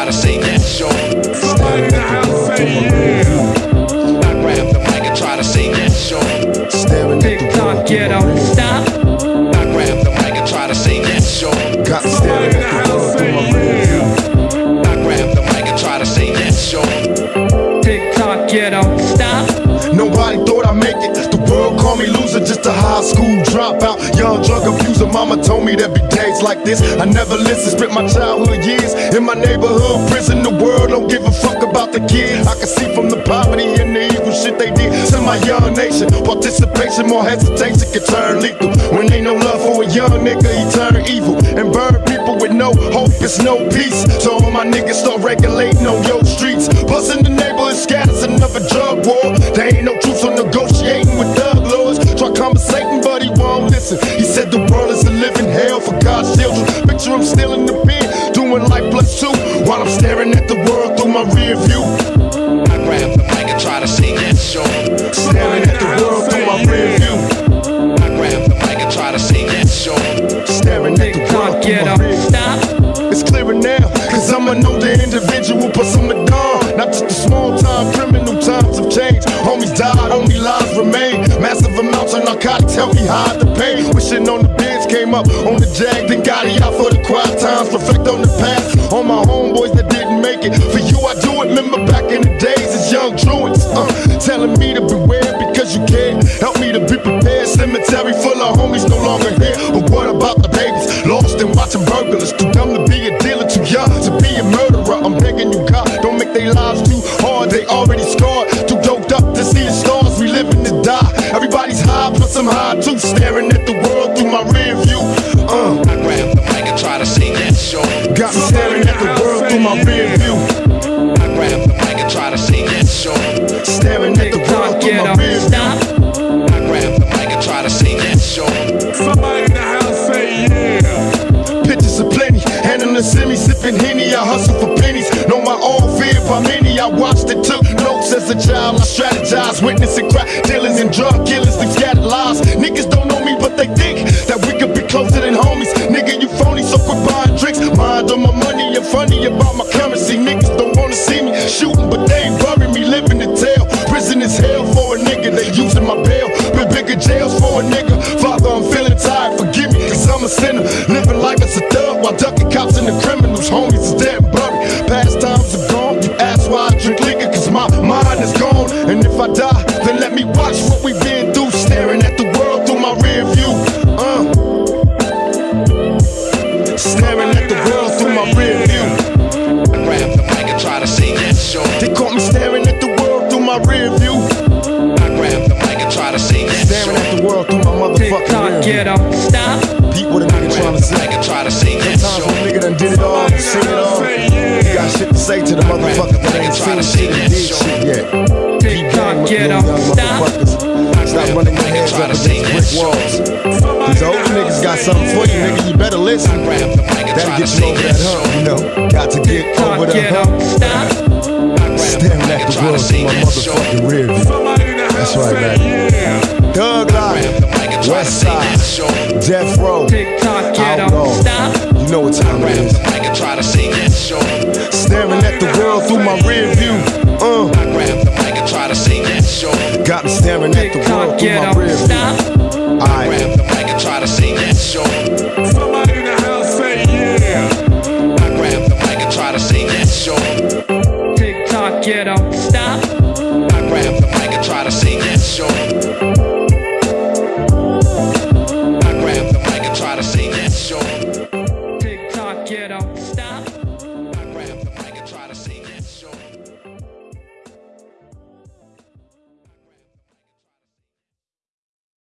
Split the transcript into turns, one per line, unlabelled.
try to say that short.
Somebody in the house say yeah.
I grab the mic and try to say that short.
Staring at the
TikTok, get don't stop.
I grab the mic and try to say that short.
Got me
Somebody
staring
in the
at the
house
world
say
through my rear view.
yeah.
I grab the mic and try to say that short.
TikTok, get don't stop.
Nobody thought I'd make it. The world called me loser, just a high school dropout. Young drug abuser, mama told me there'd be days like this. I never listened, spent my childhood years in my neighborhood prison. The world don't give a fuck about the kids. I can see from the poverty and the evil shit they did to my young nation. Participation, more hesitation can turn lethal. When ain't no love for a young nigga, he turn evil and burn people with no hope. It's no peace. So all my niggas start regulating on your streets. Busting the neighborhood scatters while I'm staring at the world through my rear view.
I grab the mic and try to say that short.
Staring at the world through my rear view.
I grab the mic and try to say that short.
Staring at the world through my rear view. It's clearer now, cause I'm an older individual, plus I'm a dawn. Not just a small time criminal, times have changed. Homies died, only lives remain. Massive amounts of narcotics help me hide the pain. Wishing on the beds came up on the jag, then got it out for the quiet on my homeboys that didn't make it. For you, I do it. Remember back in the days as young truants, uh, telling me to beware because you can't help me to be prepared. Cemetery full of homies no longer here. But what about the babies lost and watching burglars? Too dumb to be a dealer, too young to be a murderer. I'm begging you, God, don't make their lives too hard. They already scarred, sipping henny. I hustle for pennies. Know my own fear by many. I watched and took notes as a child. I strategized, witnessing crack dealers and drug killers. They scattered lies. Niggas don't know me, but they think that we could be closer than homies. Nigga, you phony, so quit buying drinks. Mind on my money and funny about my currency. Niggas don't wanna see me shooting, but they ain't bury me living the tell. Prison is hell for a nigga. They using my bail. Been bigger jails for a nigga. Father, I'm feeling tired. Forgive me, cause I'm a sinner. Living the
mic and try to say that short.
They caught me staring at the world through my rear view.
I grab the mic and try to say that
Staring
short.
at the world through my motherfucking
TikTok,
rear view.
get don't stop.
Peep what a nigga trying to
Grab
say.
mic and try to say that
Sometimes
short.
a nigga done did it all,
Somebody
seen it
house
all. You got shit to say to the motherfuckers that ain't seen shit and did shit yet. Keep
TikTok,
going with
get
them for you, nigga. You better listen.
Grab the mic and
That'll
try to
get you over
that
that hump, you know. Got to get over the hump. Staring at the world through my motherfucking rear view.
Somebody in the house
That's right, man.
yeah.
Thug Life,
the mic and try to
West
that
Side. Death Row,
TikTok,
Outlaw.
stop.
You know what time it is.
the mic and try to say.
Staring at the world through my rear view. Uh,
I grab the mic and try to say that short.
got me staring at the world through my rear view. Alright,
To say that short.